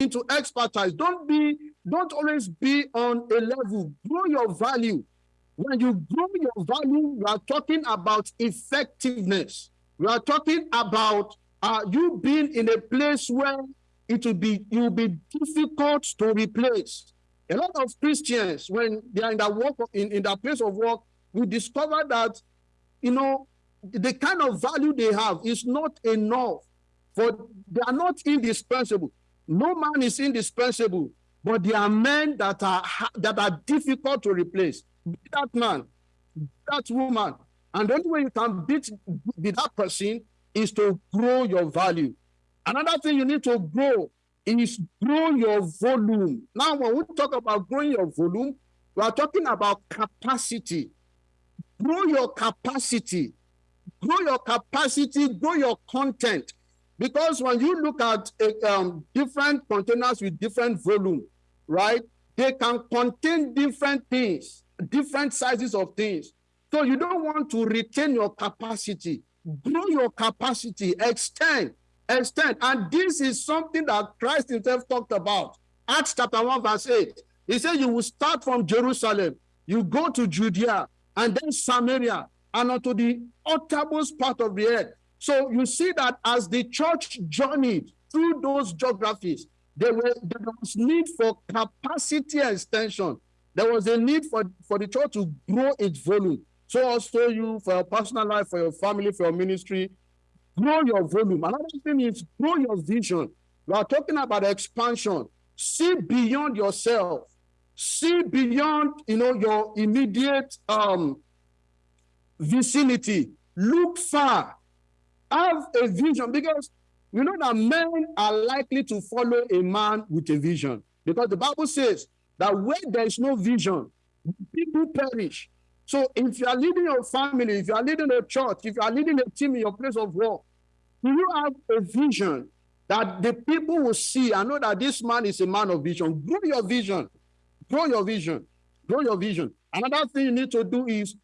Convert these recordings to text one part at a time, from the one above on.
into expertise. Don't be, don't always be on a level. Grow your value. When you grow your value, we are talking about effectiveness. We are talking about uh, you being in a place where it will be you will be difficult to replace. A lot of Christians, when they are in that work in, in that place of work, we discover that you know the kind of value they have is not enough for they are not indispensable. No man is indispensable, but there are men that are that are difficult to replace. Be that man, that woman, and the only way you can beat, beat that person is to grow your value. Another thing you need to grow is grow your volume. Now, when we talk about growing your volume, we are talking about capacity. Grow your capacity. Grow your capacity, grow your content. Because when you look at um, different containers with different volume, right, they can contain different things, different sizes of things. So you don't want to retain your capacity. Grow your capacity, extend, extend. And this is something that Christ himself talked about. Acts chapter 1, verse 8. He said, You will start from Jerusalem, you go to Judea, and then Samaria, and unto the uttermost part of the earth. So you see that as the church journeyed through those geographies, there, were, there was need for capacity extension. There was a need for, for the church to grow its volume. So also you, for your personal life, for your family, for your ministry, grow your volume. Another thing is grow your vision. We are talking about expansion. See beyond yourself. See beyond, you know, your immediate um, vicinity. Look far. Have a vision because you know that men are likely to follow a man with a vision because the Bible says that where there is no vision, people perish. So if you are leading your family, if you are leading a church, if you are leading a team in your place of work, do you have a vision that the people will see and know that this man is a man of vision? Grow your vision. Grow your vision. Grow your vision. Another thing you need to do is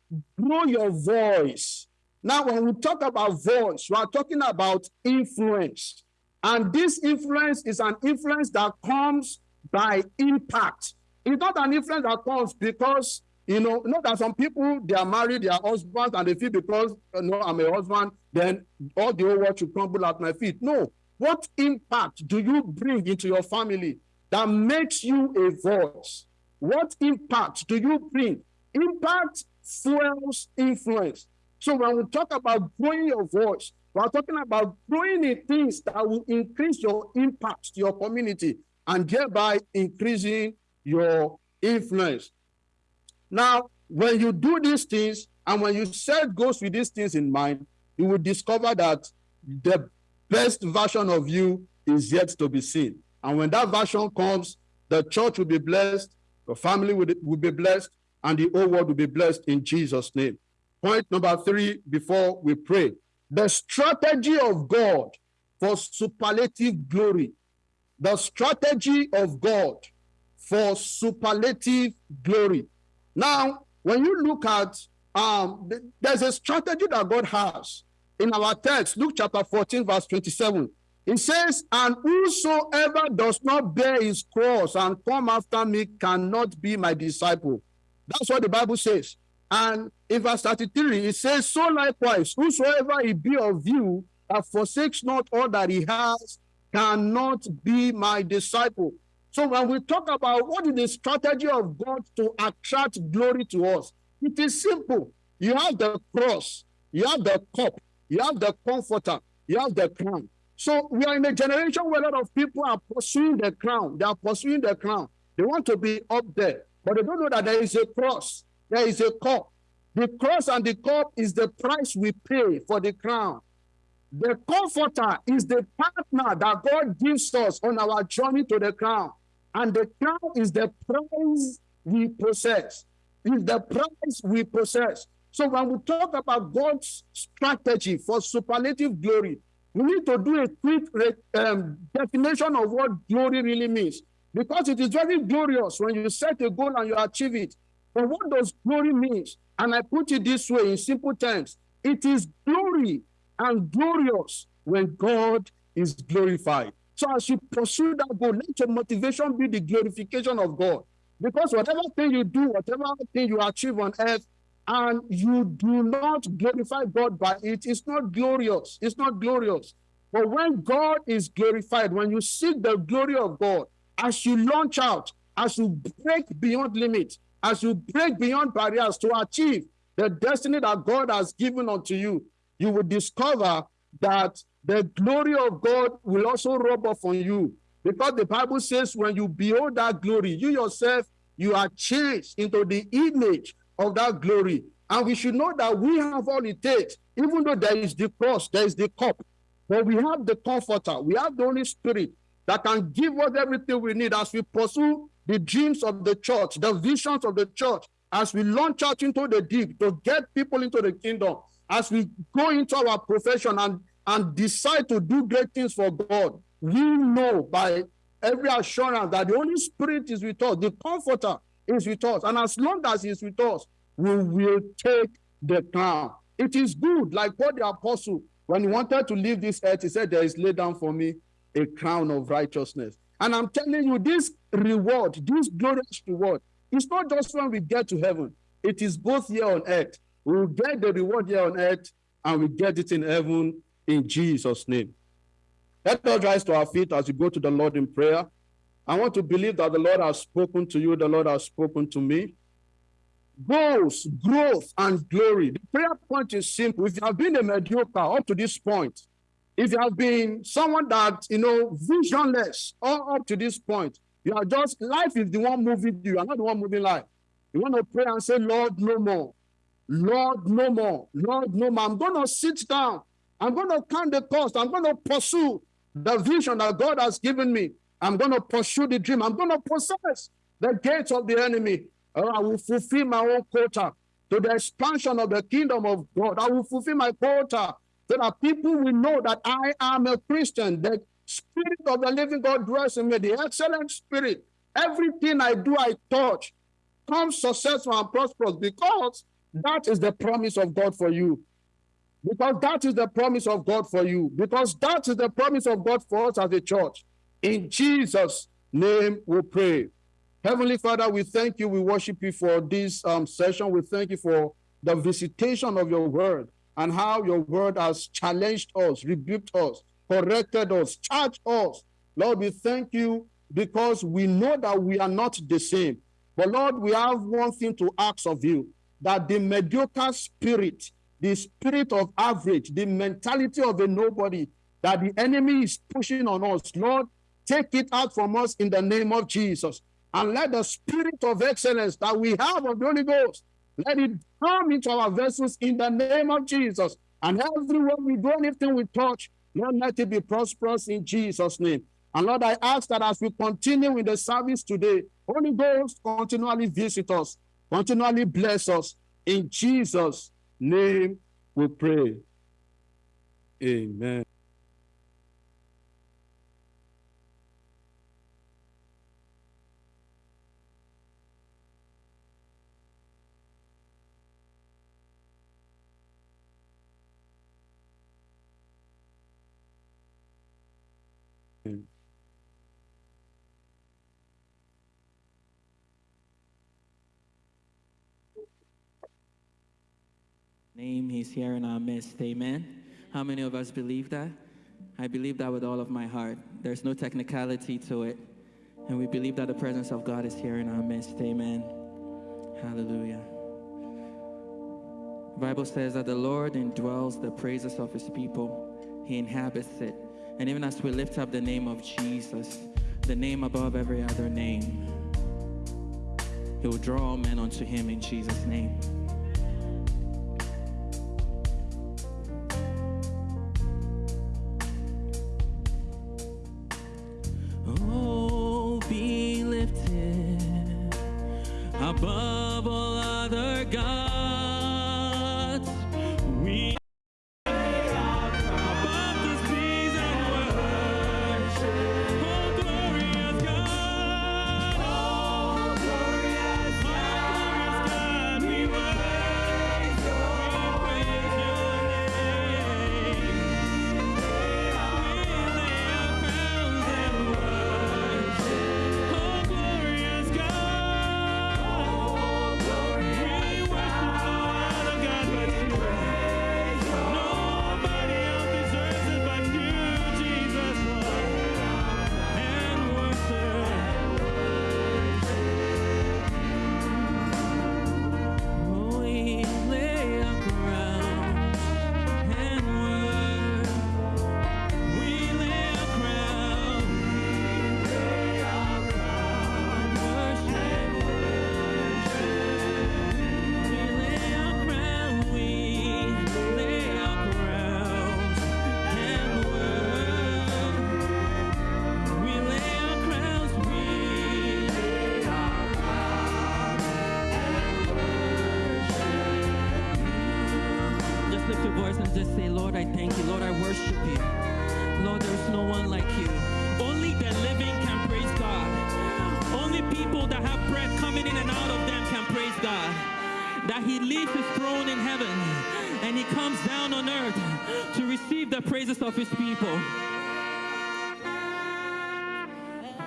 grow your voice. Now, when we talk about voice, we are talking about influence. And this influence is an influence that comes by impact. It's not an influence that comes because you know, you know that some people they are married, they are husbands, and they feel because you know I'm a husband, then all the whole world should crumble at my feet. No. What impact do you bring into your family that makes you a voice? What impact do you bring? Impact fuels influence. So when we talk about growing your voice, we're talking about growing in things that will increase your impact to your community and thereby increasing your influence. Now, when you do these things and when you set goals with these things in mind, you will discover that the best version of you is yet to be seen. And when that version comes, the church will be blessed, the family will, will be blessed, and the whole world will be blessed in Jesus' name. Point number three before we pray the strategy of God for superlative glory. The strategy of God for superlative glory. Now, when you look at, um, there's a strategy that God has in our text, Luke chapter 14, verse 27. It says, And whosoever does not bear his cross and come after me cannot be my disciple. That's what the Bible says. And in verse 33, it says, So likewise, whosoever he be of you that forsakes not all that he has cannot be my disciple. So when we talk about what is the strategy of God to attract glory to us, it is simple. You have the cross, you have the cup, you have the comforter, you have the crown. So we are in a generation where a lot of people are pursuing the crown. They are pursuing the crown. They want to be up there, but they don't know that there is a cross, there is a cup. The cross and the cup is the price we pay for the crown. The comforter is the partner that God gives us on our journey to the crown. And the crown is the prize we possess. Is the prize we possess. So when we talk about God's strategy for superlative glory, we need to do a quick um, definition of what glory really means. Because it is very glorious when you set a goal and you achieve it. But what does glory mean? And I put it this way in simple terms. It is glory and glorious when God is glorified. So as you pursue that goal, let your motivation be the glorification of God. Because whatever thing you do, whatever thing you achieve on earth, and you do not glorify God by it, it's not glorious. It's not glorious. But when God is glorified, when you seek the glory of God, as you launch out, as you break beyond limits, as you break beyond barriers to achieve the destiny that God has given unto you, you will discover that the glory of God will also rub off on you. Because the Bible says, when you behold that glory, you yourself, you are changed into the image of that glory. And we should know that we have all it takes, even though there is the cross, there is the cup, but we have the comforter, we have the Holy Spirit that can give us everything we need as we pursue the dreams of the church, the visions of the church, as we launch out into the deep to get people into the kingdom, as we go into our profession and, and decide to do great things for God, we know by every assurance that the Holy Spirit is with us, the comforter is with us. And as long as he's with us, we will take the crown. It is good, like what the apostle, when he wanted to leave this earth, he said, There is laid down for me a crown of righteousness. And I'm telling you, this reward, this glorious reward, it's not just when we get to heaven, it is both here on earth. We will get the reward here on earth and we get it in heaven in Jesus' name. Let us rise to our feet as we go to the Lord in prayer. I want to believe that the Lord has spoken to you, the Lord has spoken to me. Goals, growth, and glory. The prayer point is simple. If you have been a mediocre up to this point, if you have been someone that, you know, visionless all up to this point, you are just, life is the one moving you. You are not the one moving life. You want to pray and say, Lord, no more. Lord, no more. Lord, no more. I'm going to sit down. I'm going to count the cost. I'm going to pursue the vision that God has given me. I'm going to pursue the dream. I'm going to possess the gates of the enemy. Oh, I will fulfill my own quota to the expansion of the kingdom of God. I will fulfill my quota so that people will know that I am a Christian. The spirit of the living God dwells in me, the excellent spirit. Everything I do, I touch, comes successful and prosperous because that is the promise of God for you. Because that is the promise of God for you. Because that is the promise of God for us as a church. In Jesus' name we pray. Heavenly Father, we thank you. We worship you for this um, session. We thank you for the visitation of your word and how your word has challenged us, rebuked us, corrected us, charged us. Lord, we thank you because we know that we are not the same. But Lord, we have one thing to ask of you that the mediocre spirit, the spirit of average, the mentality of a nobody that the enemy is pushing on us, Lord, take it out from us in the name of Jesus. And let the spirit of excellence that we have of the Holy Ghost let it come into our vessels in the name of Jesus. And everywhere we do anything we touch, Lord, let it be prosperous in Jesus' name. And Lord, I ask that as we continue in the service today, Holy Ghost continually visit us, continually bless us. In Jesus' name we pray. Amen. name. Here in our midst. Amen. How many of us believe that? I believe that with all of my heart. There's no technicality to it. And we believe that the presence of God is here in our midst. Amen. Hallelujah. The Bible says that the Lord indwells the praises of his people. He inhabits it. And even as we lift up the name of Jesus, the name above every other name, he will draw all men unto him in Jesus' name. above.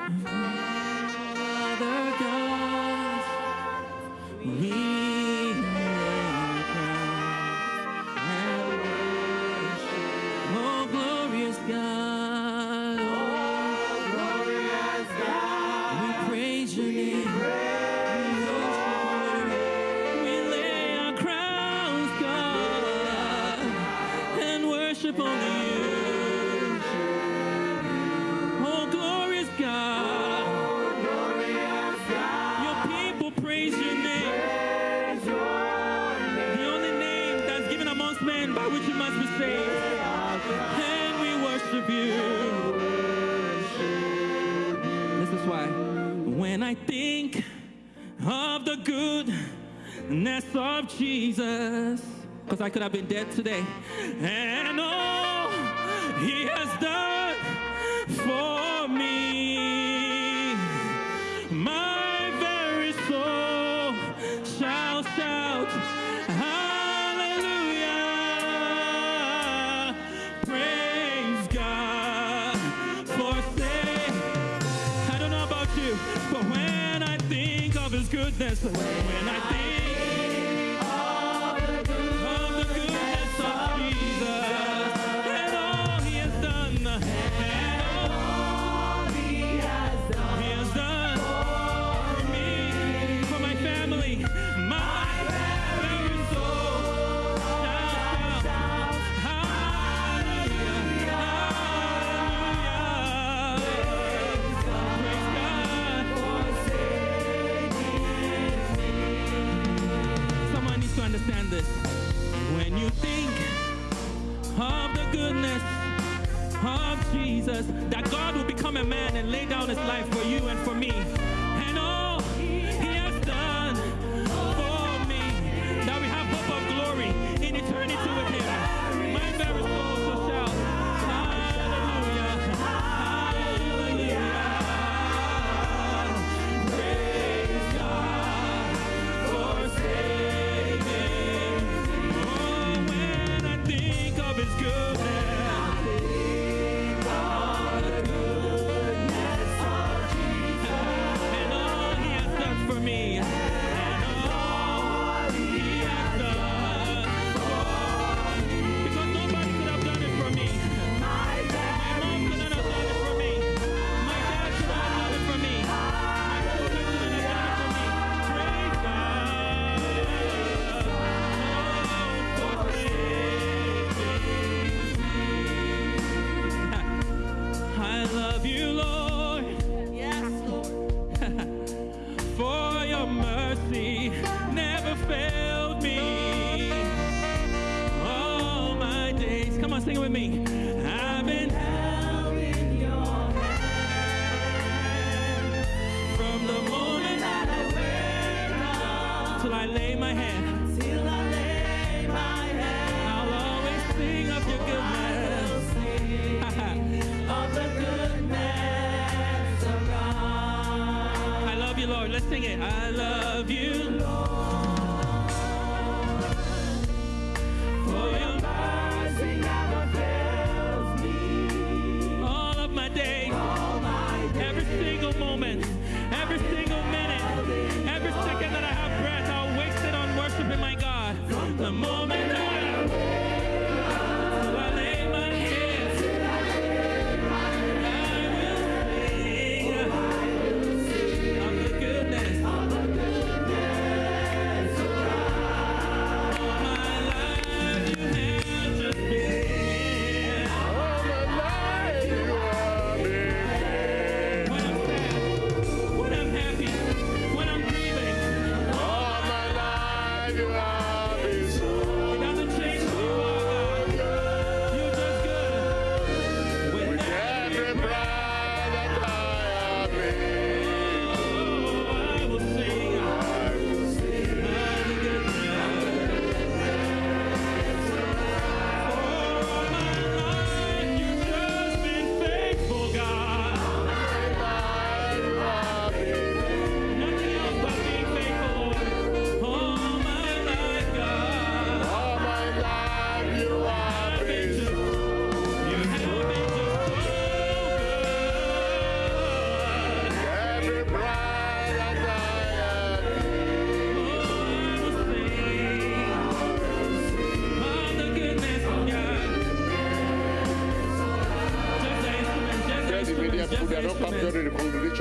Mm-hmm. Jesus. Because I could have been dead today. understand this. When you think of the goodness of Jesus, that God will become a man and lay down his life for you and for me. And all he has done for me, that we have hope of glory in eternity with him. everything.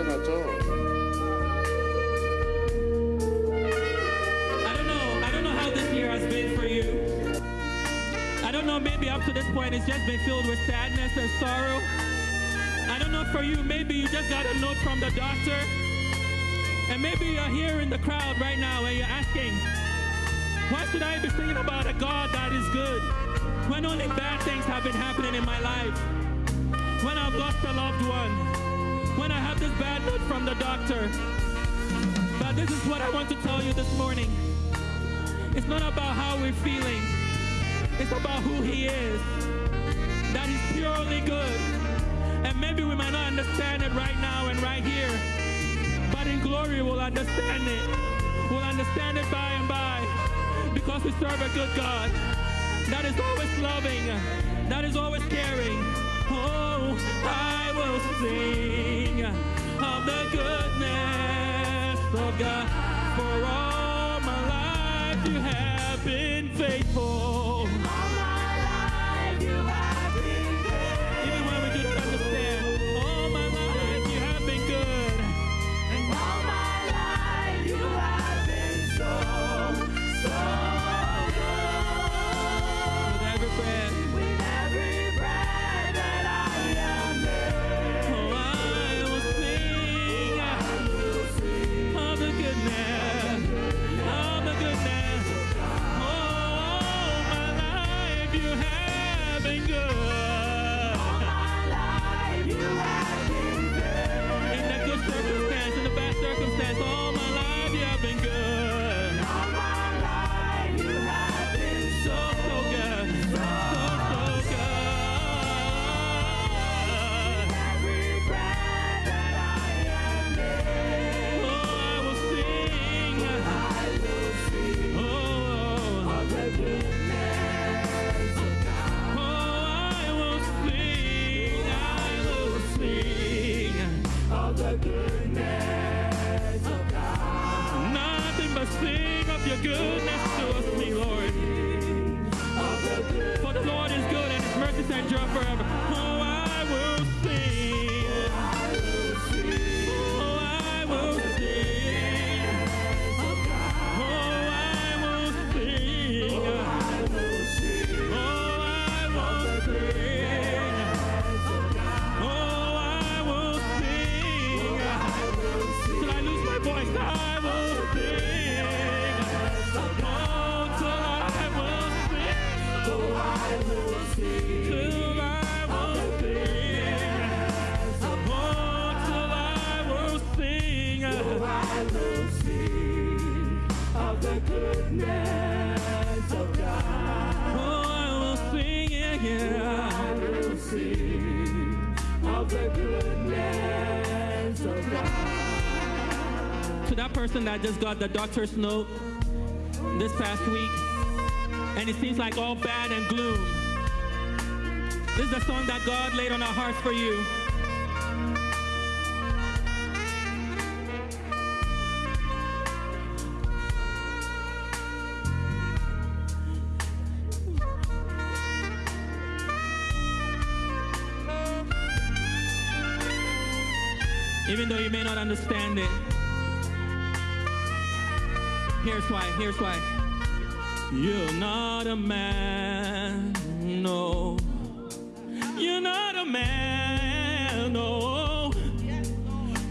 At all. I don't know. I don't know how this year has been for you. I don't know. Maybe up to this point, it's just been filled with sadness and sorrow. I don't know for you. Maybe you just got a note from the doctor, and maybe you're here in the crowd right now and you're asking, "Why should I be singing about a God that is good when only bad things have been happening in my life? When I've lost a loved one? When I have this bad news from the doctor?" But this is what I want to tell you this morning. It's not about how we're feeling. It's about who he is. That he's purely good. And maybe we might not understand it right now and right here. But in glory we'll understand it. We'll understand it by and by. Because we serve a good God. That is always loving. That is always caring. I will sing of the goodness of God. For all my life you have been faithful. Nothing but sing of your goodness to us, me, Lord. For the Lord is good and his forever. Oh, I will sing, yeah, yeah. To that person that just got the doctor's note this past week, and it seems like all bad and gloom. This is the song that God laid on our hearts for you. Understand it. Here's why, here's why. You're not a man, no. You're not a man, no.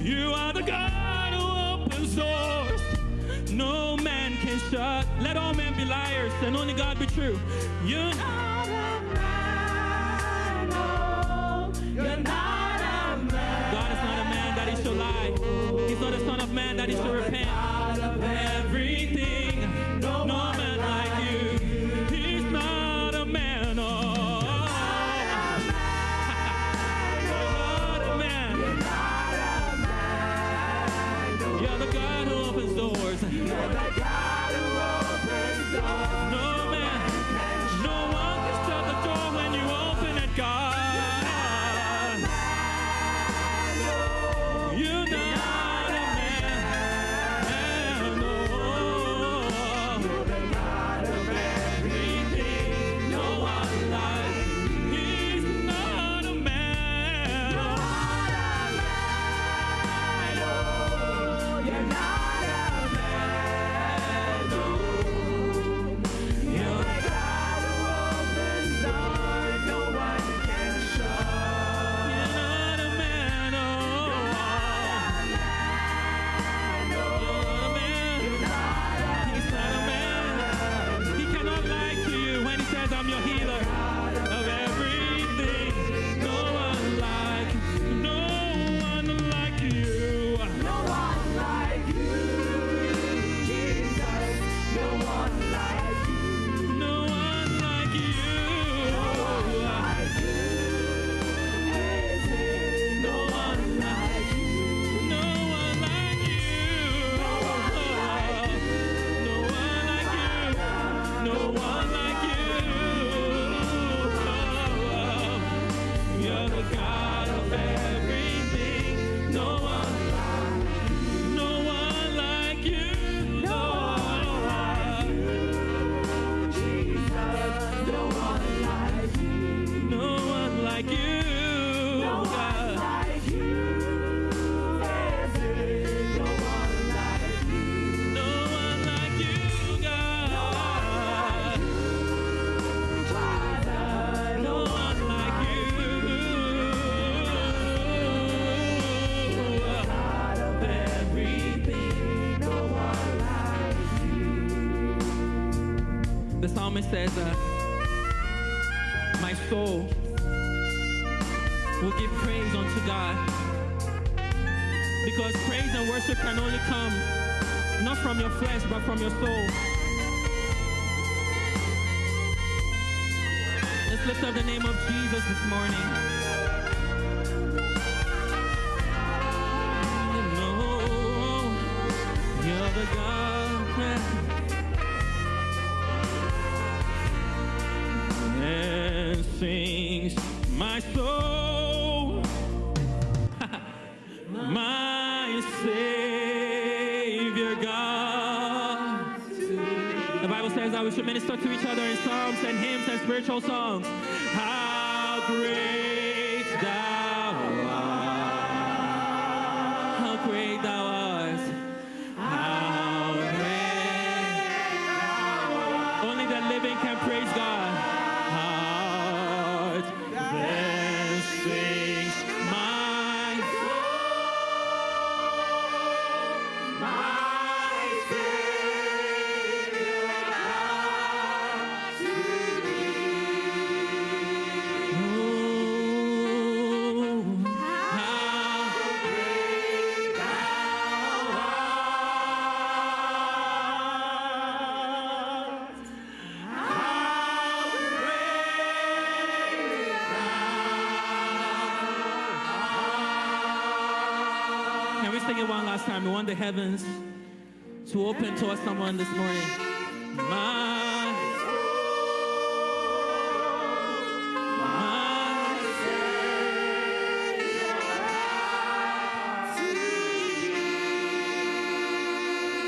You are the God who opens doors. No man can shut. Let all men be liars and only God be true. You're not He's not a son of man that he should repent. God. Says, uh, My soul will give praise unto God. Because praise and worship can only come not from your flesh, but from your soul. Let's lift up the name of Jesus this morning. Spiritual songs. How great We want the heavens to open to us someone this morning. My, my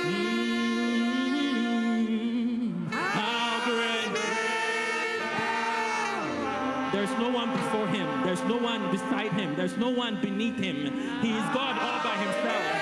mm, how great. There's no one before him. There's no one beside him. There's no one beneath him. He is God all by himself.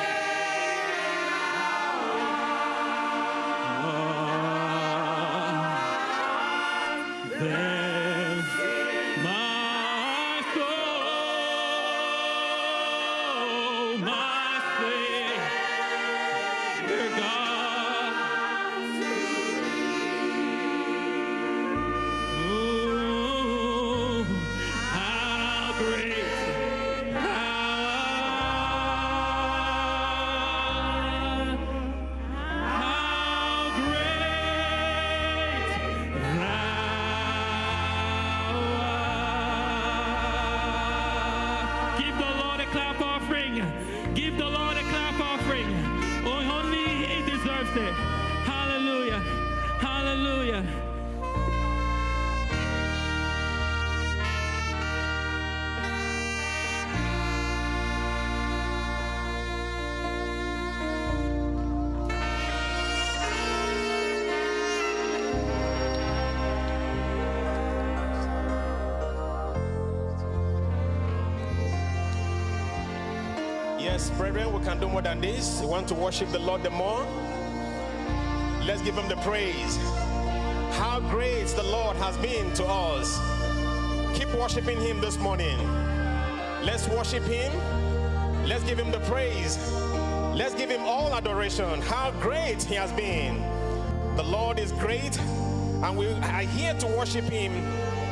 Brethren, we can do more than this. We want to worship the Lord the more. Let's give him the praise. How great the Lord has been to us. Keep worshiping him this morning. Let's worship him. Let's give him the praise. Let's give him all adoration. How great he has been. The Lord is great, and we are here to worship him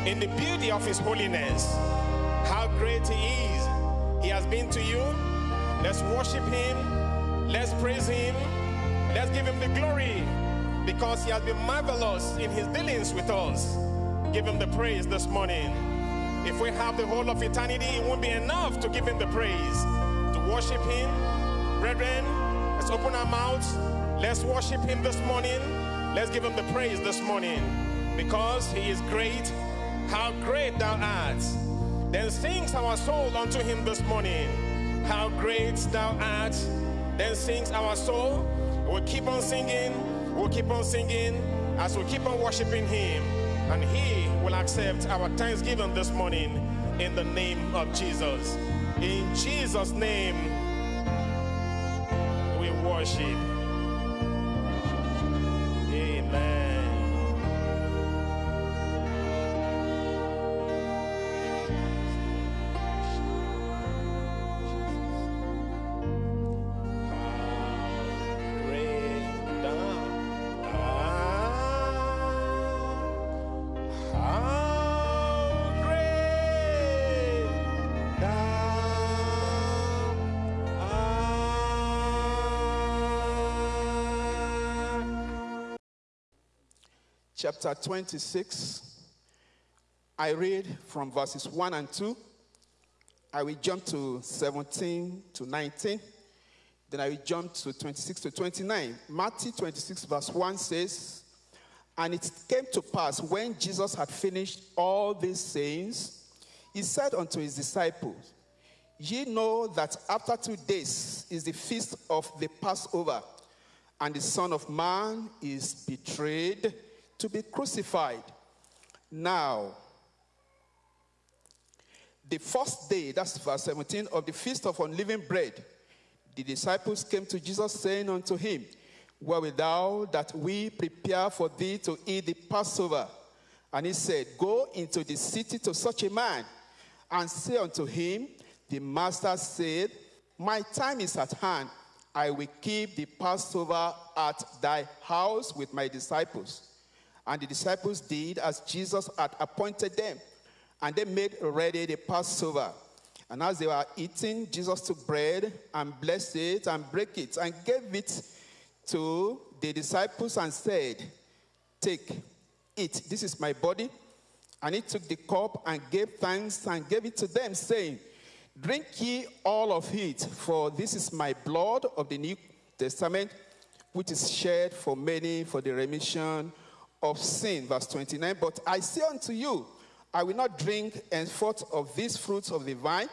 in the beauty of his holiness. How great he is. He has been to you. Let's worship him. Let's praise him. Let's give him the glory because he has been marvelous in his dealings with us. Give him the praise this morning. If we have the whole of eternity, it won't be enough to give him the praise. To worship him, brethren, let's open our mouths. Let's worship him this morning. Let's give him the praise this morning because he is great. How great thou art. Then sings our soul unto him this morning. How great thou art. Then sings our soul. We'll keep on singing. We'll keep on singing as we keep on worshiping him. And he will accept our thanksgiving this morning in the name of Jesus. In Jesus' name, we worship. Chapter 26. I read from verses 1 and 2. I will jump to 17 to 19. Then I will jump to 26 to 29. Matthew 26, verse 1 says, And it came to pass when Jesus had finished all these sayings, he said unto his disciples, Ye know that after two days is the feast of the Passover, and the Son of Man is betrayed to be crucified. Now, the first day, that's verse 17, of the feast of unleavened bread, the disciples came to Jesus, saying unto him, Where wilt thou that we prepare for thee to eat the Passover? And he said, Go into the city to such a man, and say unto him, The master said, My time is at hand. I will keep the Passover at thy house with my disciples. And the disciples did as Jesus had appointed them, and they made ready the Passover. And as they were eating, Jesus took bread and blessed it and broke it and gave it to the disciples and said, Take, eat. This is my body. And he took the cup and gave thanks and gave it to them, saying, Drink ye all of it, for this is my blood of the New Testament, which is shed for many for the remission of sin. Verse 29. But I say unto you, I will not drink and henceforth of these fruits of the vine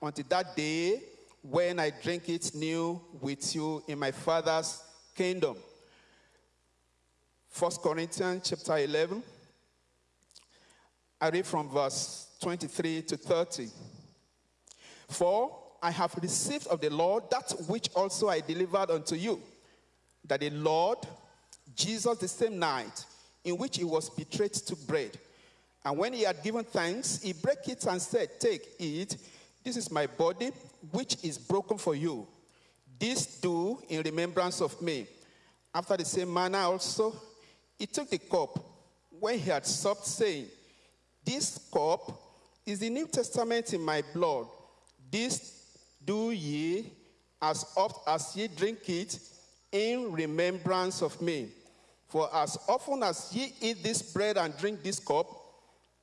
until that day when I drink it new with you in my Father's kingdom. First Corinthians chapter 11. I read from verse 23 to 30. For I have received of the Lord that which also I delivered unto you, that the Lord Jesus the same night in which he was betrayed took bread. And when he had given thanks, he broke it and said, Take, eat. This is my body, which is broken for you. This do in remembrance of me. After the same manner also, he took the cup when he had supped, saying, This cup is the New Testament in my blood. This do ye as oft as ye drink it in remembrance of me. For as often as ye eat this bread and drink this cup,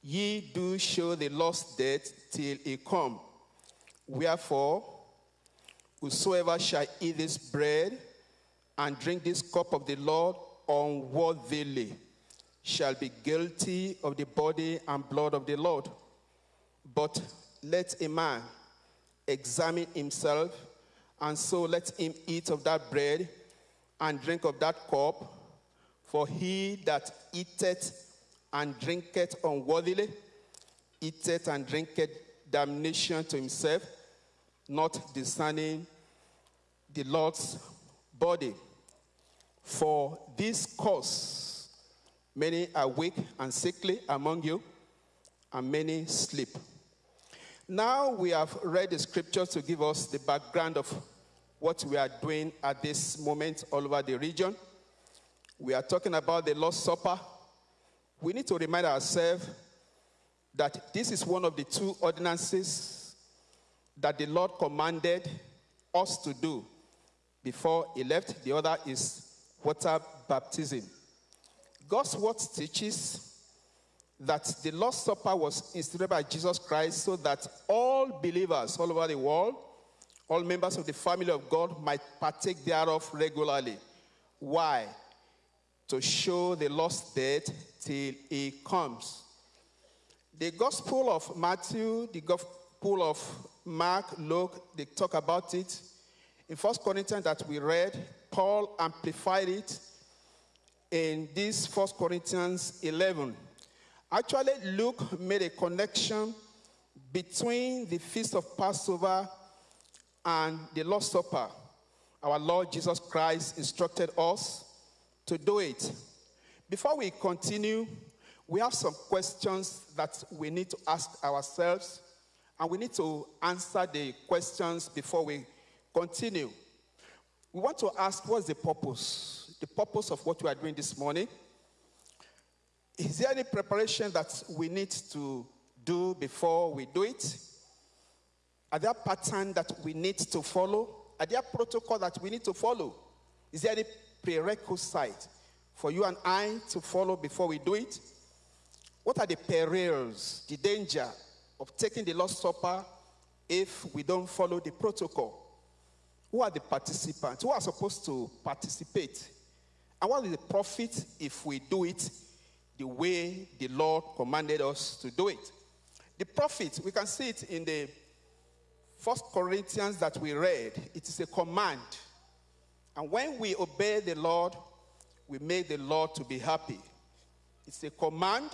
ye do show the Lord's death till he come. Wherefore, whosoever shall eat this bread and drink this cup of the Lord unworthily shall be guilty of the body and blood of the Lord. But let a man examine himself, and so let him eat of that bread and drink of that cup. For he that eateth and drinketh unworthily, eateth and drinketh damnation to himself, not discerning the Lord's body. For this cause, many are weak and sickly among you, and many sleep. Now we have read the scriptures to give us the background of what we are doing at this moment all over the region. We are talking about the Lord's Supper. We need to remind ourselves that this is one of the two ordinances that the Lord commanded us to do before he left. The other is water baptism. God's word teaches that the Lord's Supper was instituted by Jesus Christ so that all believers all over the world, all members of the family of God, might partake thereof regularly. Why? To show the Lord's dead till he comes. The Gospel of Matthew, the Gospel of Mark, Luke, they talk about it. In First Corinthians that we read, Paul amplified it in this First Corinthians 11. Actually, Luke made a connection between the feast of Passover and the Lord's Supper. Our Lord Jesus Christ instructed us to do it. Before we continue, we have some questions that we need to ask ourselves, and we need to answer the questions before we continue. We want to ask what's the purpose? The purpose of what we are doing this morning. Is there any preparation that we need to do before we do it? Are there patterns that we need to follow? Are there protocol that we need to follow? Is there any prerequisite for you and I to follow before we do it? What are the perils, the danger of taking the Lord's Supper if we don't follow the protocol? Who are the participants? Who are supposed to participate? And what is the profit if we do it the way the Lord commanded us to do it? The profit, we can see it in the First Corinthians that we read. It is a command. And when we obey the Lord, we make the Lord to be happy. It's a command.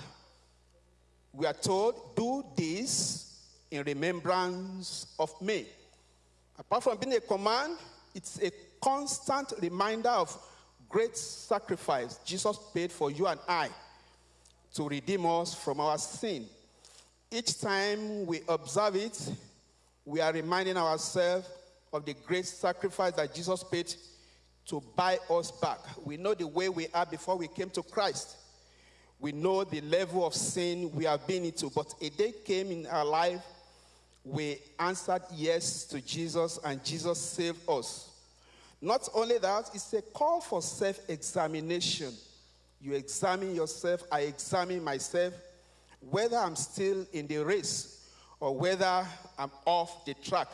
We are told, do this in remembrance of me. Apart from being a command, it's a constant reminder of great sacrifice Jesus paid for you and I to redeem us from our sin. Each time we observe it, we are reminding ourselves of the great sacrifice that Jesus paid to buy us back. We know the way we are before we came to Christ. We know the level of sin we have been into, but a day came in our life we answered yes to Jesus and Jesus saved us. Not only that, it's a call for self examination. You examine yourself, I examine myself, whether I'm still in the race or whether I'm off the track.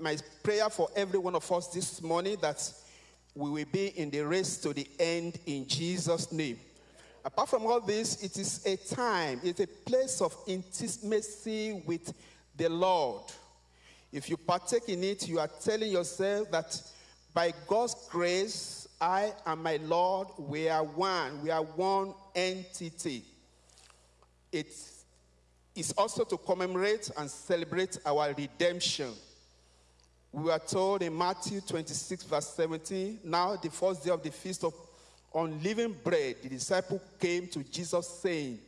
My prayer for every one of us this morning that we will be in the race to the end in Jesus' name. Apart from all this, it is a time, it's a place of intimacy with the Lord. If you partake in it, you are telling yourself that by God's grace, I and my Lord, we are one. We are one entity. It is also to commemorate and celebrate our redemption. We are told in Matthew 26, verse 17, now the first day of the feast of unleavened bread, the disciple came to Jesus saying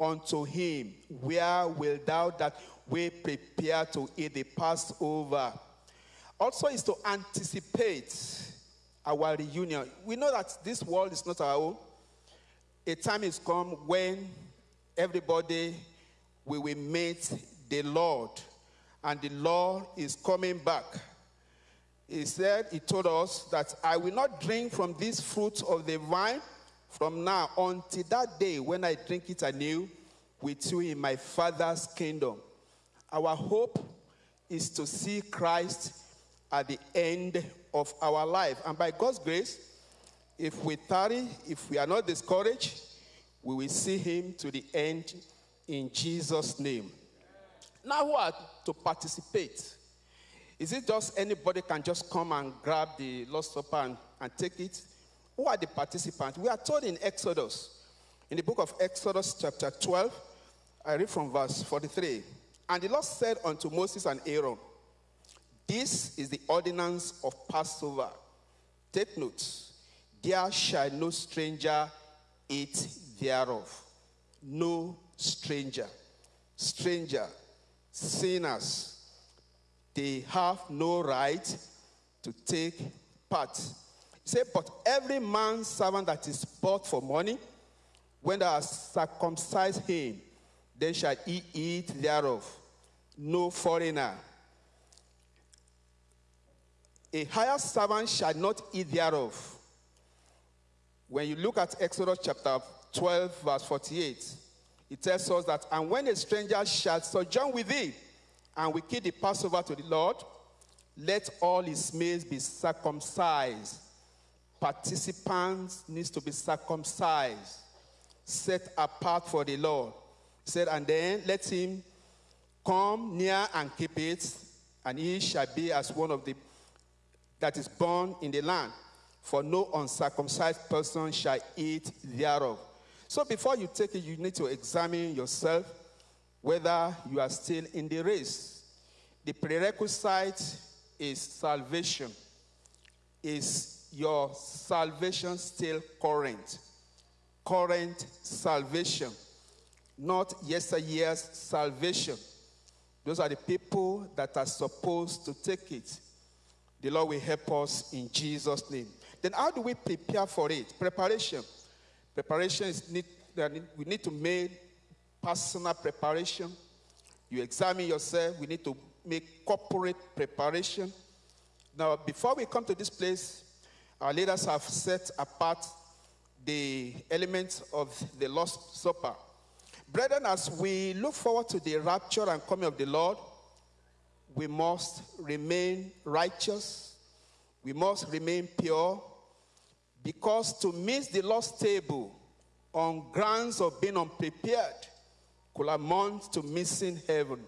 unto him, Where wilt thou that we prepare to eat the Passover? Also is to anticipate our reunion. We know that this world is not our own. A time is come when everybody we will meet the Lord, and the Lord is coming back. He said, He told us that I will not drink from this fruit of the vine from now until that day when I drink it anew with you in my Father's kingdom. Our hope is to see Christ at the end of our life. And by God's grace, if we tarry, if we are not discouraged, we will see him to the end in Jesus' name. Now, who are to participate? Is it just anybody can just come and grab the Lord's Supper and, and take it? Who are the participants? We are told in Exodus, in the book of Exodus, chapter 12, I read from verse 43. And the Lord said unto Moses and Aaron, This is the ordinance of Passover. Take note, there shall no stranger eat thereof. No stranger. Stranger, sinners, they have no right to take part. Said, But every man's servant that is bought for money, when thou hast circumcised him, then shall he eat thereof. No foreigner. A higher servant shall not eat thereof. When you look at Exodus chapter 12, verse 48, it tells us that, and when a stranger shall sojourn with thee, and we keep the Passover to the Lord, let all his males be circumcised. Participants needs to be circumcised, set apart for the Lord. He said, and then let him come near and keep it, and he shall be as one of the that is born in the land. For no uncircumcised person shall eat thereof. So before you take it, you need to examine yourself whether you are still in the race. The prerequisite is salvation. Is your salvation still current? Current salvation, not yesteryear's salvation. Those are the people that are supposed to take it. The Lord will help us in Jesus' name. Then, how do we prepare for it? Preparation. Preparation is need, we need to make personal preparation. You examine yourself. We need to make corporate preparation. Now, before we come to this place, our leaders have set apart the elements of the Lord's Supper. Brethren, as we look forward to the rapture and coming of the Lord, we must remain righteous, we must remain pure, because to miss the Lord's table on grounds of being unprepared could amount to missing heaven.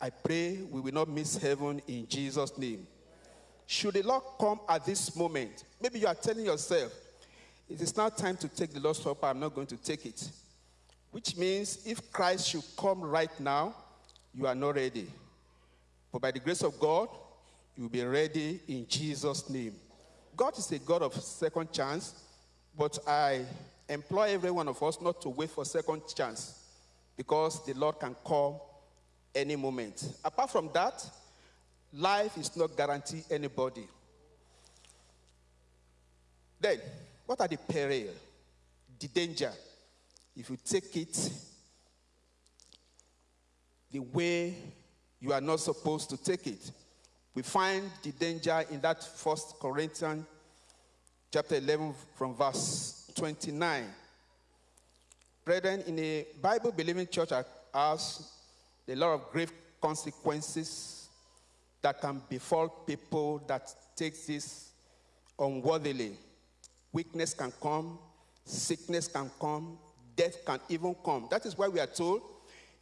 I pray we will not miss heaven in Jesus' name. Should the Lord come at this moment, maybe you are telling yourself, it is now time to take the Lord's Supper, I'm not going to take it. Which means if Christ should come right now, you are not ready. But by the grace of God, you will be ready in Jesus' name. God is a God of second chance, but I employ every one of us not to wait for second chance because the Lord can come any moment. Apart from that, life is not guaranteed anybody. Then, what are the peril, the danger? If you take it the way you are not supposed to take it. We find the danger in that first Corinthians chapter 11 from verse 29. Brethren, in a Bible believing church like ours, a lot of grave consequences that can befall people that take this unworthily. Weakness can come, sickness can come, death can even come. That is why we are told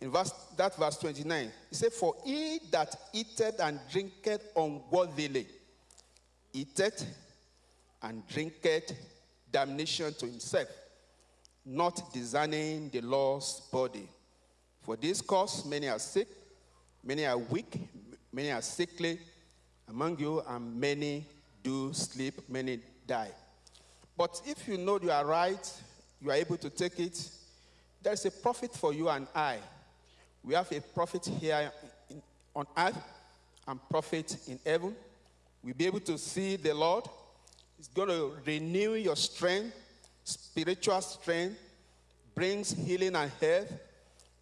in verse, that verse 29, he said, For he that eateth and drinketh unworthily, eateth and drinketh damnation to himself, not discerning the Lord's body. For this cause many are sick, many are weak, many are sickly among you, and many do sleep, many die. But if you know you are right, you are able to take it, there is a profit for you and I. We have a profit here in, on earth and profit in heaven. We'll be able to see the Lord. He's going to renew your strength, spiritual strength, brings healing and health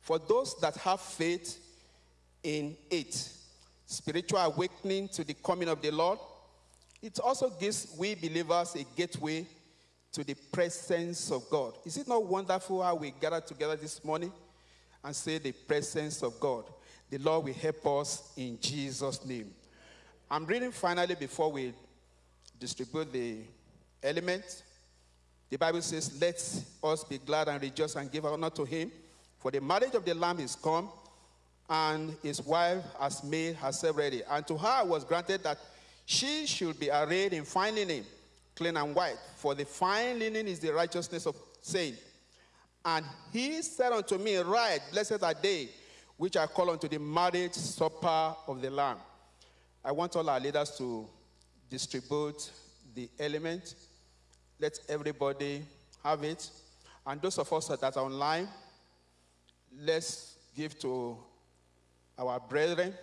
for those that have faith in it. Spiritual awakening to the coming of the Lord. It also gives we believers a gateway to the presence of God. Is it not wonderful how we gather together this morning and say the presence of God? The Lord will help us in Jesus' name. I'm reading finally before we distribute the element. The Bible says, Let us be glad and rejoice and give honor to him, for the marriage of the Lamb is come, and his wife has made herself ready. And to her was granted that she should be arrayed in fine linen, clean and white. For the fine linen is the righteousness of saints. And he said unto me, Write, blessed are they which are called unto the marriage supper of the Lamb. I want all our leaders to distribute the element. Let everybody have it. And those of us that are online, let's give to our brethren.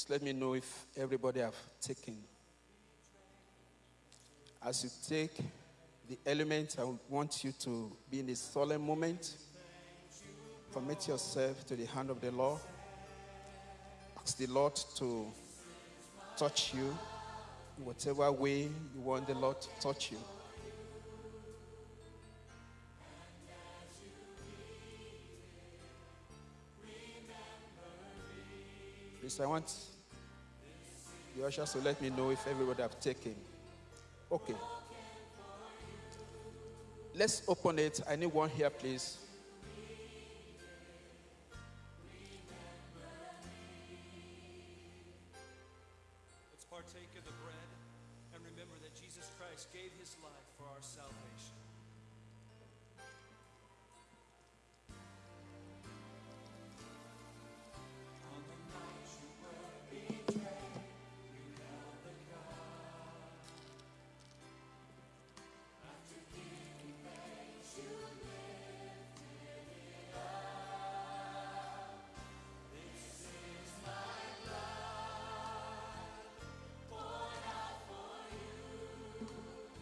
Please let me know if everybody have taken. As you take the element, I want you to be in a solemn moment. Commit yourself to the hand of the Lord. Ask the Lord to touch you in whatever way you want the Lord to touch you. I want the ushers to let me know if everybody have taken. Okay. Let's open it. I need one here, please.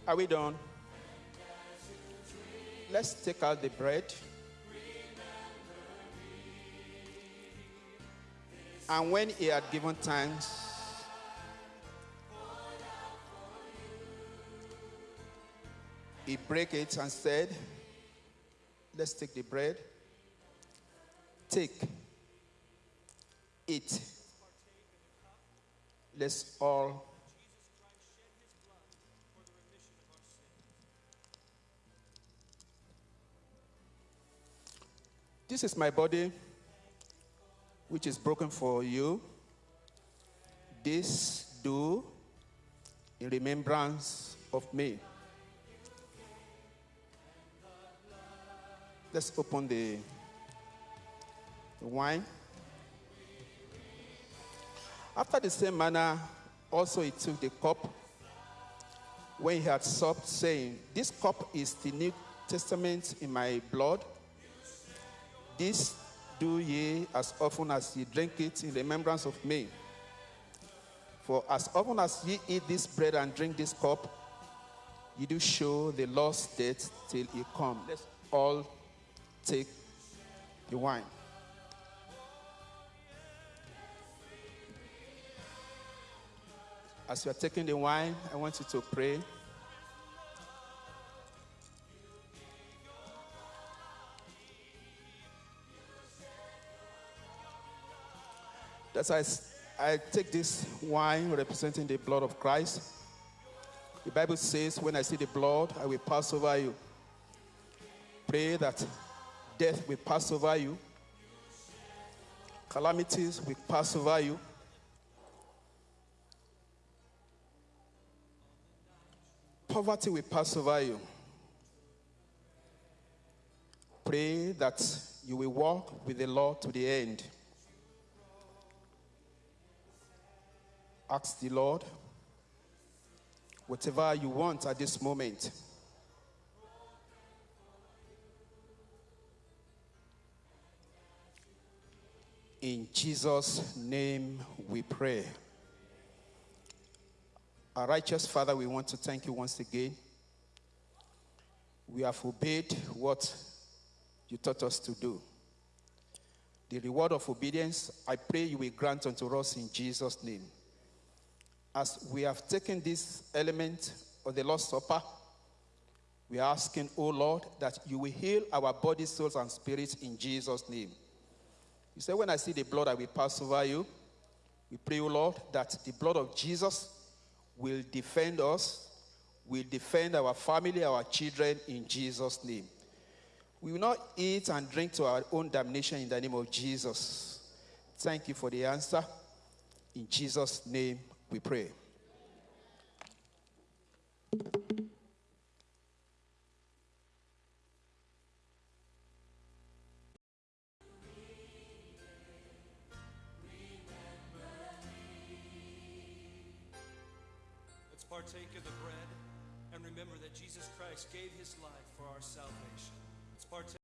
Are we done? Let's take out the bread. And when he had given thanks, he broke it and said, Let's take the bread. Take. Eat. Let's all This is my body, which is broken for you. This do in remembrance of me. Let's open the, the wine. After the same manner, also he took the cup when he had supped, saying, This cup is the New Testament in my blood. This do ye as often as ye drink it in remembrance of me. For as often as ye eat this bread and drink this cup, ye do show the Lord's death till he come. Let's all take the wine. As you are taking the wine, I want you to pray. That's why I I take this wine representing the blood of Christ. The Bible says, When I see the blood, I will pass over you. Pray that death will pass over you, calamities will pass over you. Poverty will pass over you. Pray that you will walk with the Lord to the end. Ask the Lord whatever you want at this moment. In Jesus' name we pray. Our righteous Father, we want to thank you once again. We have obeyed what you taught us to do. The reward of obedience, I pray you will grant unto us in Jesus' name. As we have taken this element of the Lord's Supper, we are asking, O Lord, that you will heal our bodies, souls, and spirits in Jesus' name. You say, When I see the blood, I will pass over you. We pray, O Lord, that the blood of Jesus will defend us, will defend our family, our children in Jesus' name. We will not eat and drink to our own damnation in the name of Jesus. Thank you for the answer. In Jesus' name we pray. Let's partake of the bread and remember that Jesus Christ gave his life for our salvation. Let's partake.